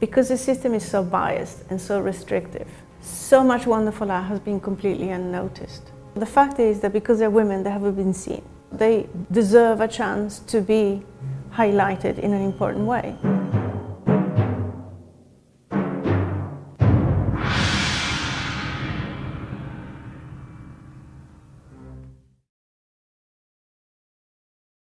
because the system is so biased and so restrictive, so much wonderful art has been completely unnoticed. The fact is that because they're women, they haven't been seen. They deserve a chance to be highlighted in an important way.